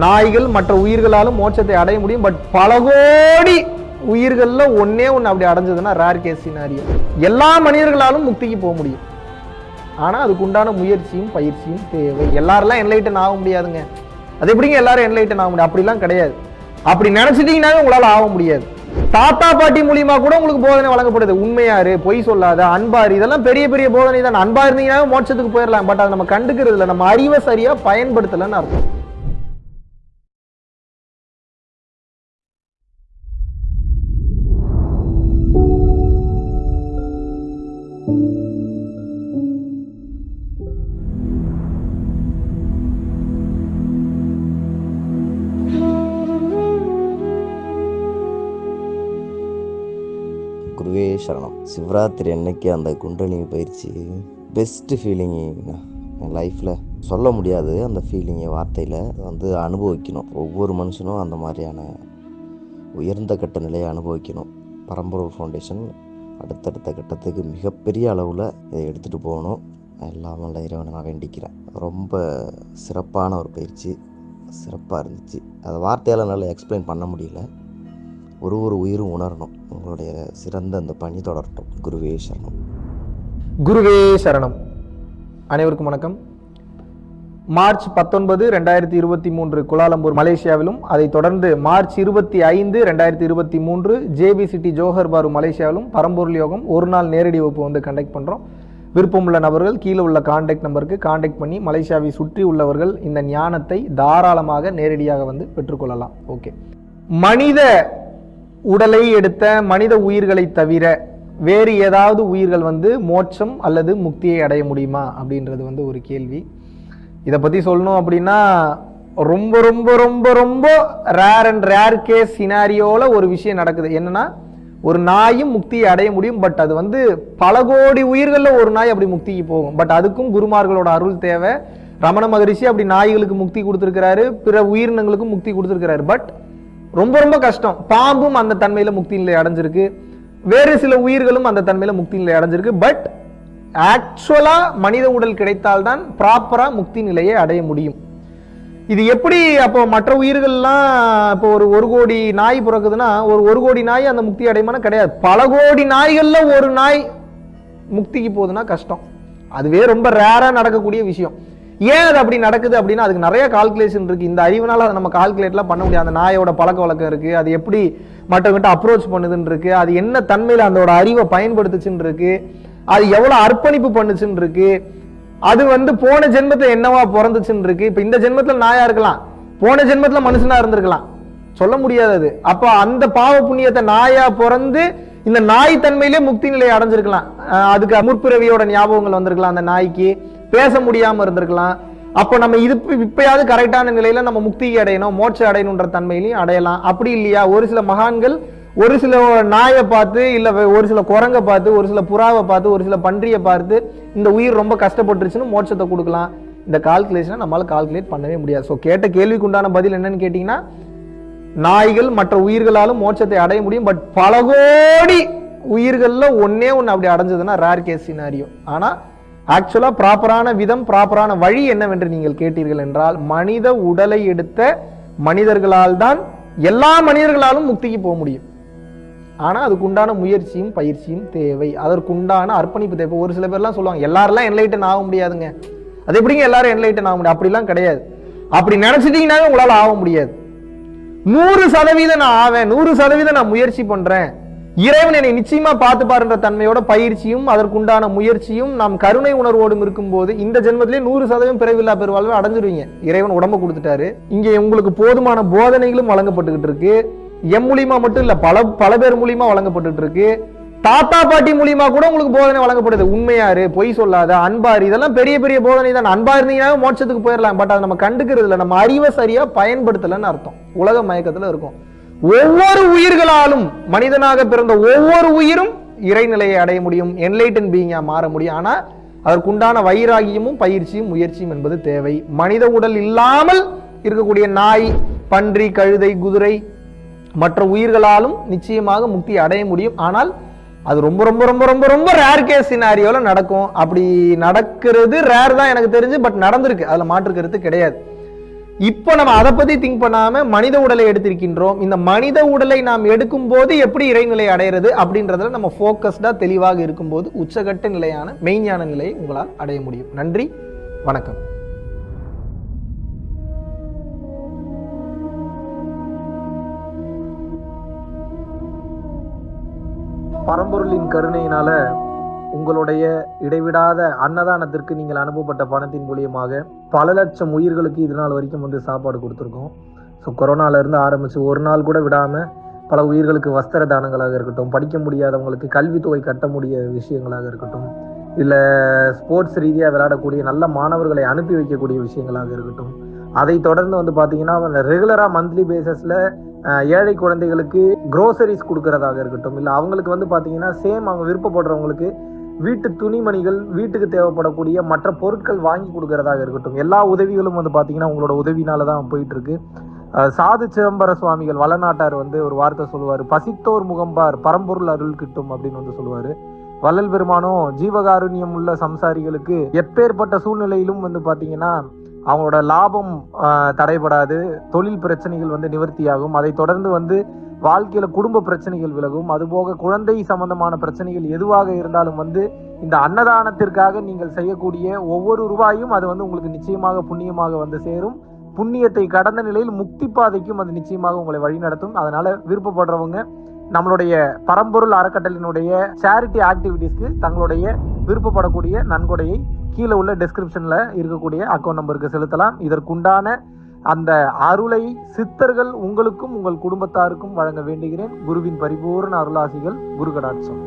நாய்கள் மற்ற உயிர்களாலும் மோட்சத்தை அடைய முடியும். பட் பல கோடி உயிர்களில் ஒன்றே ஒன்று அப்படி அடைஞ்சதுன்னா ரேர் கேஸ் சினாரியோ எல்லா மனிதர்களாலும் முக்திக்கு போக முடியும். ஆனால் அதுக்கு உண்டான முயற்சியும் பயிற்சியும் தேவை. எல்லாரெல்லாம் என்லைட்டன் ஆக முடியாதுங்க. அது எப்படிங்க எல்லாரும் என்லைட்டன் ஆக முடியும்? அப்படிலாம் கிடையாது. அப்படி நினச்சிட்டிங்கனாவே உங்களால் ஆக முடியாது. தாத்தா பாட்டி மூலியமா கூட உங்களுக்கு போதனை வழங்கப்படுது. உண்மையாரு பொய் சொல்லாத அன்பாரு இதெல்லாம் பெரிய பெரிய போதனை தான் அன்பா இருந்தீங்கன்னா மோட்சத்துக்கு போயிடலாம் பட் அதை நம்ம கண்டுக்கிறது இல்லை நம்ம அறிவை சரியா பயன்படுத்தலைன்னு அர்த்தம். சரணம். சிவராத்திரி அன்னைக்கு அந்த குண்டலினி பயிற்சி பெஸ்ட்டு ஃபீலிங்கு என் லைஃப்பில் சொல்ல முடியாது. அந்த ஃபீலிங்கை வார்த்தையில் வந்து அனுபவிக்கணும். ஒவ்வொரு மனுஷனும் அந்த மாதிரியான உயர்ந்த கட்ட நிலையை அனுபவிக்கணும். பரம்பரூர் ஃபவுண்டேஷன் அடுத்தடுத்த கட்டத்துக்கு மிகப்பெரிய அளவில் இதை எடுத்துகிட்டு போகணும். எல்லாம் நல்ல இறைவனை நான் வேண்டிக்கிறேன். ரொம்ப சிறப்பான ஒரு பயிற்சி. சிறப்பாக இருந்துச்சு. அதை வார்த்தையால் நல்லா எக்ஸ்பிளைன் பண்ண முடியல. ஒரு ஒரு உயிரும் உணரணும். உங்களுடைய சிறந்த அந்த பணி தொடரட்டும். குருவே சரணம். குருவே சரணம். அனைவருக்கும் வணக்கம். மார்ச் பத்தொன்பது ரெண்டாயிரத்தி இருபத்தி மூன்று குலாலம்பூர் மலேசியாவிலும் அதைத் தொடர்ந்து மார்ச் இருபத்தி ஐந்து ரெண்டாயிரத்தி இருபத்தி மூன்று ஜேபி சிட்டி ஜோஹர் பாரு மலேசியாவிலும் பரம்பொருள் யோகம் ஒரு நாள் நேரடி வகுப்பு வந்து கண்டக்ட் பண்ணுறோம் விருப்பமுள்ள நபர்கள் கீழே உள்ள காண்டாக்ட் நம்பருக்கு காண்டாக்ட் பண்ணி மலேசியாவை சுற்றி உள்ளவர்கள் இந்த ஞானத்தை தாராளமாக நேரடியாக வந்து பெற்றுக்கொள்ளலாம் ஓகே மனித உடலை எடுத்த மனித உயிர்களை தவிர வேறு ஏதாவது உயிர்கள் வந்து மோட்சம் அல்லது முக்தியை அடைய முடியுமா அப்படின்றது வந்து ஒரு கேள்வி. இதை பற்றி சொல்லணும் அப்படின்னா ரொம்ப ரொம்ப ரொம்ப ரொம்ப ரேர் அண்ட் ரேர் கேஸ் சினாரியோவில் ஒரு விஷயம் நடக்குது. என்னன்னா ஒரு நாயும் முக்தியை அடைய முடியும் பட் அது வந்து பல கோடி உயிர்களில் ஒரு நாய் அப்படி முக்திக்கு போகும். பட் அதுக்கும் குருமார்களோட அருள் தேவை. ரமண மகரிஷி அப்படி நாய்களுக்கு முக்தி கொடுத்துருக்கிறாரு பிற உயிரினங்களுக்கும் முக்தி கொடுத்துருக்கிறாரு. பட் ரொம்ப ரொம்ப கஷ்டம். பாம்பும் அந்த தன்மையில் முக்தி நிலை அடைஞ்சிருக்கு. வேறு சில உயிர்களும் அந்த தன்மையில் முக்தி நிலை அடைஞ்சிருக்கு. பட் ஆக்சுவலாக மனித உடல் கிடைத்தால்தான் ப்ராப்பராக முக்தி நிலையை அடைய முடியும். இது எப்படி அப்போ மற்ற உயிர்கள்லாம் இப்போ ஒரு ஒரு கோடி நாய் பிறக்குதுன்னா ஒரு ஒரு கோடி நாய் அந்த முக்தி அடையுமான கிடையாது. பல கோடி நாய்களில் ஒரு நாய் முக்திக்கு போகுதுன்னா கஷ்டம். அதுவே ரொம்ப ரேராக நடக்கக்கூடிய விஷயம். ஏன் அது அப்படி நடக்குது அப்படின்னா அதுக்கு நிறைய கால்குலேஷன் இருக்குது இந்த அறிவுனால அதை நம்ம கால்குலேட்லாம் பண்ண முடியாது. அந்த நாயோட பழக்க வழக்கம் இருக்குது அது எப்படி மற்றவங்கிட்ட அப்ரோச் பண்ணுதுன்னு இருக்குது அது என்ன தன்மையில் அதோட அறிவை பயன்படுத்துச்சுன்னு இருக்குது அது எவ்வளோ அர்ப்பணிப்பு பண்ணுச்சுன்னு இருக்குது அது வந்து போன ஜென்மத்தை என்னவா பிறந்துச்சுன்னு இருக்குது இப்போ இந்த ஜென்மத்தில் நாயாக இருக்கலாம். போன ஜென்மத்தில் மனுஷனாக இருந்திருக்கலாம். சொல்ல முடியாது அது. அப்போ அந்த பாவ புண்ணியத்தை நாயாக பிறந்து இந்த நாய் தன்மையிலே முக்தி நிலையை அடைஞ்சிருக்கலாம். அதுக்கு முற்பிறவியோட ஞாபகங்கள் வந்திருக்கலாம் அந்த நாய்க்கு. பேச முடியாம இருந்திருக்கலாம். அப்போ நம்ம இது இப்பயாவது கரெக்டான நிலையில நம்ம முக்திக்கு அடையணும் மோட்ச அடையணுன்ற தன்மையிலையும் அடையலாம். அப்படி இல்லையா? ஒரு சில மகான்கள் ஒரு சில நாயை பார்த்து இல்லை ஒரு சில குரங்கை பார்த்து ஒரு சில புறாவை பார்த்து ஒரு சில பன்றியை பார்த்து இந்த உயிர் ரொம்ப கஷ்டப்பட்டுருச்சுன்னு மோட்சத்தை கொடுக்கலாம். இந்த கால்குலேஷனை நம்மளால் கால்குலேட் பண்ணவே முடியாது. ஸோ கேட்ட கேள்விக்கு உண்டான பதில் என்னன்னு கேட்டிங்கன்னா நாய்கள் மற்ற உயிர்களாலும் மோட்சத்தை அடைய முடியும். பட் பல கோடி உயிர்களில் ஒன்றே ஒன்று அப்படி அடைஞ்சதுன்னா ரேர் கேஸ் சினாரியோ ஆனால் ஆக்சுவலாக ப்ராப்பரான விதம் ப்ராப்பரான வழி என்னவென்று நீங்கள் கேட்டீர்கள் என்றால் மனித உடலை எடுத்த மனிதர்களால் தான் எல்லா மனிதர்களாலும் முக்திக்கு போக முடியும். ஆனால் அதுக்குண்டான முயற்சியும் பயிற்சியும் தேவை. அதற்குண்டான அர்ப்பணிப்பு தேவை. ஒரு சில பேர்லாம் சொல்லுவாங்க எல்லாரெல்லாம் என்லைட்டன் ஆக முடியாதுங்க. அது எப்படிங்க எல்லாரும் என்லைட்டன் ஆக முடியும்? அப்படிலாம் கிடையாது. அப்படி நினைச்சிட்டீங்கன்னாவே உங்களால் ஆக முடியாது. நூறு சதவீதம் நான் ஆவேன் நூறு சதவீதம் நான் முயற்சி பண்ணுறேன் இறைவன் என்னை நிச்சயமா பார்த்து பாருன்ற தன்மையோட பயிற்சியும் அதற்குண்டான முயற்சியும் நாம் கருணை உணர்வோடும் இருக்கும்போது இந்த ஜென்மத்திலே நூறு சதவீதம் பிறவில்லா பெருவாழ்வை அடைஞ்சிருவீங்க. இறைவன் உடம்ப கொடுத்துட்டாரு. இங்கே உங்களுக்கு போதுமான போதனைகளும் வழங்கப்பட்டுக்கிட்டு இருக்கு. எம் மூலியமா மட்டும் இல்ல பல பல பேர் மூலியமா வழங்கப்பட்டுட்டு இருக்கு. தாத்தா பாட்டி மூலியமா கூட உங்களுக்கு போதனை வழங்கப்படுது. உண்மையாரு பொய் சொல்லாத அன்பாரு இதெல்லாம் பெரிய பெரிய போதனை தான். அன்பா இருந்தீங்கன்னா மோட்சத்துக்கு போயிடலாம் பட் அதை நம்ம கண்டுக்கிறது இல்லை நம்ம அறிவை சரியா பயன்படுத்தலைன்னு அர்த்தம். உலக மயக்கத்துல இருக்கும். ஒவ்வொரு உயிர்களாலும் மனிதனாக பிறந்த ஒவ்வொரு உயிரும் இறைநிலையை அடைய முடியும் என்லைட்டன் பீயிங்காக மாற முடியும். ஆனால் அதற்குண்டான வைராகியமும் பயிற்சியும் முயற்சியும் என்பது தேவை. மனித உடல் இல்லாமல் இருக்கக்கூடிய நாய் பன்றி கழுதை குதிரை மற்ற உயிர்களாலும் நிச்சயமாக முக்தி அடைய முடியும். ஆனால் அது ரொம்ப ரொம்ப ரொம்ப ரொம்ப ரொம்ப ரேர் கேஸ் சினாரியோவில் நடக்கும். அப்படி நடக்கிறது ரேர் தான் எனக்கு தெரிஞ்சு பட் நடந்திருக்கு. அதில் மாற்று கருத்து கிடையாது. இப்போ நம்ம அதை பற்றி திங்க் பண்ணாமல் மனித உடலை எடுத்திருக்கின்றோம். இந்த மனித உடலை நாம் எடுக்கும் போது எப்படி இறைநிலை அடையிறது அப்படின்றதுல நம்ம ஃபோக்கஸ்டாக தெளிவாக இருக்கும்போது உச்சகட்ட நிலையான மெய்ஞான நிலையை உங்களால் அடைய முடியும். நன்றி வணக்கம். பரம்பொருளின் கருணையினால உங்களுடைய இடைவிடாத அன்னதானத்திற்கு நீங்கள் அனுப்பப்பட்ட பணத்தின் மூலியமாக பல லட்சம் உயிர்களுக்கு இது நாள் வரைக்கும் வந்து சாப்பாடு கொடுத்துருக்கோம். ஸோ கொரோனாலேருந்து ஆரம்பித்து ஒரு நாள் கூட விடாமல் பல உயிர்களுக்கு வஸ்திர தானங்களாக இருக்கட்டும் படிக்க முடியாதவங்களுக்கு கல்வித்தொகை கட்ட முடிய விஷயங்களாக இருக்கட்டும் இல்லை ஸ்போர்ட்ஸ் ரீதியாக விளையாடக்கூடிய நல்ல மாணவர்களை அனுப்பி வைக்கக்கூடிய விஷயங்களாக இருக்கட்டும் அதை தொடர்ந்து வந்து பார்த்தீங்கன்னா ரெகுலராக மந்த்லி பேசிஸில் ஏழை குழந்தைகளுக்கு க்ரோசரிஸ் கொடுக்கறதாக இருக்கட்டும் இல்லை அவங்களுக்கு வந்து பார்த்தீங்கன்னா சேம் அவங்க விருப்பப்படுறவங்களுக்கு வீட்டு துணிமணிகள் வீட்டுக்கு தேவைப்படக்கூடிய மற்ற பொருட்கள் வாங்கி கொடுக்கறதாக இருக்கட்டும். எல்லா உதவிகளும் வந்து பார்த்தீங்கன்னா உங்களோட உதவினால தான் போயிட்டு இருக்கு சாது சிதம்பர சுவாமிகள் வளநாட்டார் வந்து ஒரு வார்த்தை சொல்லுவார். பசித்தோர் முகம்பார் பரம்பொருள் அருள் கிட்டும் அப்படின்னு வந்து சொல்லுவார். வள்ளல் பெருமானும் ஜீவகாருண்யம் உள்ள சம்சாரிகளுக்கு எப்பேற்பட்ட சூழ்நிலையிலும் வந்து பார்த்தீங்கன்னா அவங்களோட லாபம் தடைபடாது. தொழில் பிரச்சனைகள் வந்து நிவர்த்தியாகும். அதை தொடர்ந்து வந்து வாழ்க்கையில குடும்ப பிரச்சனைகள் விலகும். அதுபோக குழந்தை சம்பந்தமான பிரச்சனைகள் எதுவாக இருந்தாலும் வந்து இந்த அன்னதானத்திற்காக நீங்கள் செய்யக்கூடிய ஒவ்வொரு ரூபாயும் அது வந்து உங்களுக்கு நிச்சயமாக புண்ணியமாக வந்து சேரும். புண்ணியத்தை கடந்த நிலையில் முக்தி பாதைக்கும் அது நிச்சயமாக உங்களை வழிநடத்தும் அதனால விருப்பப்படுறவங்க நம்மளுடைய பரம்பொருள் அறக்கட்டளினுடைய சேரிட்டி ஆக்டிவிட்டீஸ்க்கு தங்களுடைய விருப்பப்படக்கூடிய நன்கொடையை கீழே உள்ள டெஸ்கிரிப்ஷன்ல இருக்கக்கூடிய அக்கௌண்ட் நம்பருக்கு செலுத்தலாம். இதற்குண்டான அந்த அருளை சித்தர்கள் உங்களுக்கும் உங்கள் குடும்பத்தாருக்கும் வழங்க வேண்டுகிறேன். குருவின் பரிபூர்ண அருளாசிகள் குரு கடாட்சம்